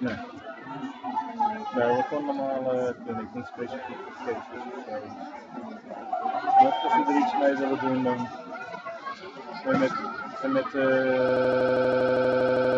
Nee. Nee, wat gewoon normale clinic, niet specifiek voor cases. Mocht als je er iets mee willen doen, dan. En met. En met uh...